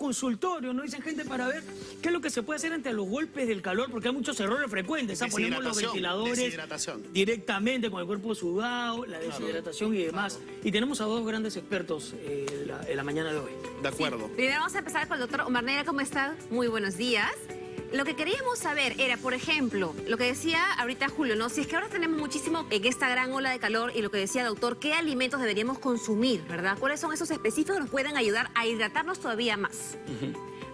consultorio, ¿no? Dicen gente para ver qué es lo que se puede hacer ante los golpes del calor, porque hay muchos errores frecuentes. ¿ah? Ponemos los ventiladores deshidratación. directamente con el cuerpo sudado, la deshidratación y demás. Y tenemos a dos grandes expertos eh, en, la, en la mañana de hoy. De acuerdo. Primero vamos a empezar con el doctor Omar Neira. ¿Cómo está? Muy buenos días. Lo que queríamos saber era, por ejemplo, lo que decía ahorita Julio, ¿no? Si es que ahora tenemos muchísimo en esta gran ola de calor y lo que decía doctor, ¿qué alimentos deberíamos consumir, verdad? ¿Cuáles son esos específicos que nos pueden ayudar a hidratarnos todavía más?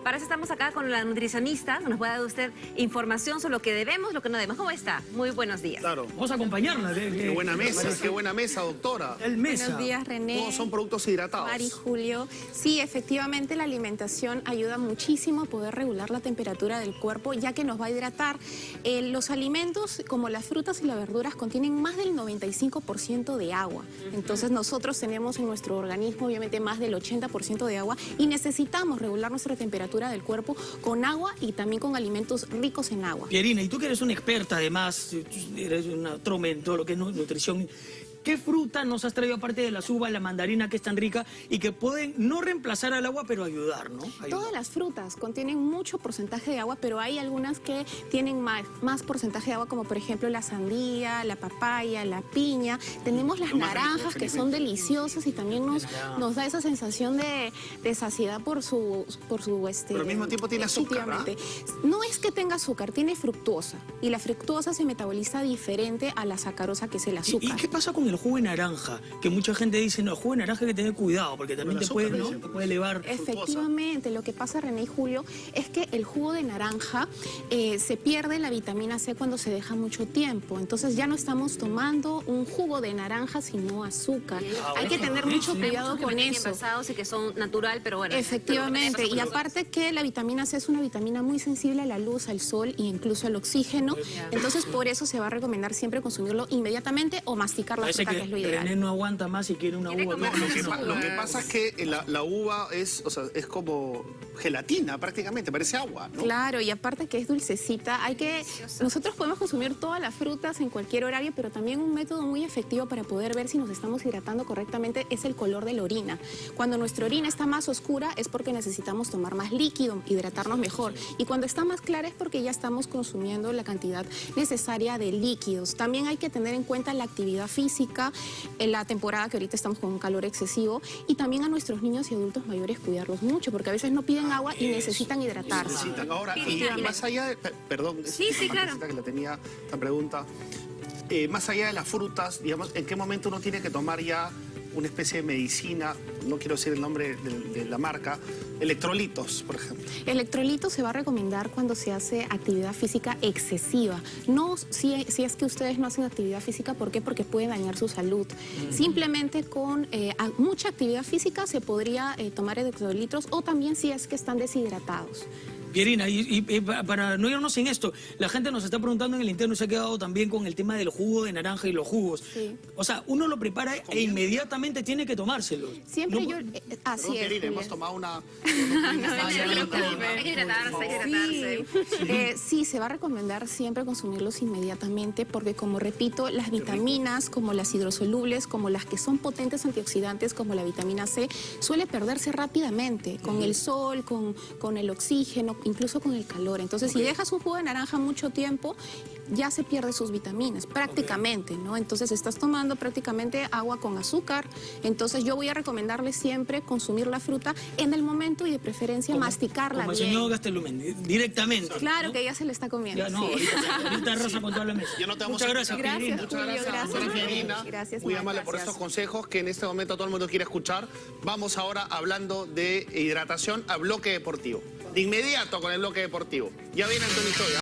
Para eso estamos acá con la nutricionista, que nos puede dar usted información sobre lo que debemos, lo que no debemos. ¿Cómo está? Muy buenos días. Claro. Vamos a acompañarla. ¿qué- Qué qué- buena mesa, qué buena mesa, doctora. El mesa. Buenos días, René. Todos son productos hidratados. Mari, Julio. Sí, efectivamente la alimentación ayuda muchísimo a poder regular la temperatura del cuerpo, ya que nos va a hidratar. Eh, los alimentos, como las frutas y las verduras, contienen más del 95% de agua. Entonces nosotros tenemos en nuestro organismo, obviamente, más del 80% de agua y necesitamos regular nuestra temperatura del cuerpo con agua y también con alimentos ricos en agua. Pierina, y tú que eres una experta además, eres una trome en todo lo que es nu- nutrición, ¿qué fruta nos has traído aparte de las uvas, la mandarina que es tan rica y que pueden no reemplazar al agua pero ayudar, ¿no? Ayudar. Todas las frutas contienen mucho porcentaje de agua, pero hay algunas que tienen más, más porcentaje de agua, como por ejemplo la sandía, la papaya, la piña. Tenemos las rico, naranjas, que son deliciosas y también nos, da esa sensación de, de saciedad por su... Por su este, Pero al mismo tiempo tiene azúcar. No es que tenga azúcar, tiene fructuosa. Y la fructuosa se metaboliza diferente a la sacarosa, que es el ¿Y, azúcar. y qué pasa con el jugo de naranja? Que mucha gente dice, no, el jugo de naranja hay que tener cuidado porque también te puede, ¿no? dicen. te puede elevar. Efectivamente, lo que pasa, René y Julio, es que el jugo de naranja eh, se pierde la vitamina C cuando se deja mucho tiempo. Entonces ya no estamos tomando un jugo de naranja, sino azúcar. Hay que tener mucho sí. cuidado que con vienen eso. envasados y que son natural, pero bueno. Efectivamente, y aparte que la vitamina C es una vitamina muy sensible a la luz, al sol e incluso al oxígeno. Entonces por eso se va a recomendar siempre consumirlo inmediatamente o masticar la Parece que que es lo ideal. René no aguanta más y quiere una uva. No, Lo que, lo que pasa es que la, la uva es, o sea, es como gelatina prácticamente, parece agua, ¿no? Claro, y aparte que es dulcecita, hay que nosotros podemos consumir todas las frutas en cualquier horario, pero también un método muy efectivo para poder ver si nos estamos hidratando correctamente es el color de la orina. Cuando nuestra orina está más oscura es porque necesitamos tomar más líquido, hidratarnos mejor, y cuando está más clara es porque ya estamos consumiendo la cantidad necesaria de líquidos. También hay que tener en cuenta la actividad física, en la temporada que ahorita estamos con un calor excesivo, y también a nuestros niños y adultos mayores cuidarlos mucho, porque a veces no piden agua y necesitan hidratarse. Necesitan. Ahora, Sí, y más allá de... pe- Perdón, es Sí, sí, claro. partecita que la tenía esta pregunta. Eh, más allá de las frutas, digamos, ¿en qué momento uno tiene que tomar ya una especie de medicina, no quiero decir el nombre de, de la marca, electrolitos, por ejemplo? Electrolito se va a recomendar cuando se hace actividad física excesiva. No si, si es que ustedes no hacen actividad física, ¿por qué? Porque puede dañar su salud. Simplemente con eh, mucha actividad física se podría eh, tomar electrolitos o también si es que están deshidratados. Pierina, y, y- y pa- para no irnos sin esto, la gente nos está preguntando en el interno y se ha quedado también con el tema del jugo de naranja y los jugos. Sí. O sea, uno lo prepara e inmediatamente tiene que tomárselo. Siempre No- yo... eh, Perdón, así es. Pierina, hemos tomado una... Hay que hidratarse, hay que hidratarse. Sí. Eh, sí, se va a recomendar siempre consumirlos inmediatamente porque, como repito, las vitaminas, como las hidrosolubles, como las que son potentes antioxidantes, como la vitamina C, suele perderse rápidamente con el sol, con, con el oxígeno, incluso con el calor. Entonces, si dejas un jugo de naranja mucho tiempo, ya se pierde sus vitaminas, prácticamente, ¿no? Entonces, estás tomando prácticamente agua con azúcar. Entonces, yo voy a recomendarles siempre consumir la fruta en el momento y de preferencia como- masticarla Como el bien. señor Gastelumen, directamente. Claro ¿no? que ya se le está comiendo. Ya no, sí. ahorita, ahorita arrasa con toda la mesa. Ya no te vamos Muchas a gracias. Gracias, Muchas Julio, gracias, gracias. Gracias, Muy amable por gracias. estos consejos que en este momento todo el mundo quiere escuchar. Vamos ahora hablando de hidratación a bloque deportivo. De inmediato con el bloque deportivo. Ya viene Antonio Historia.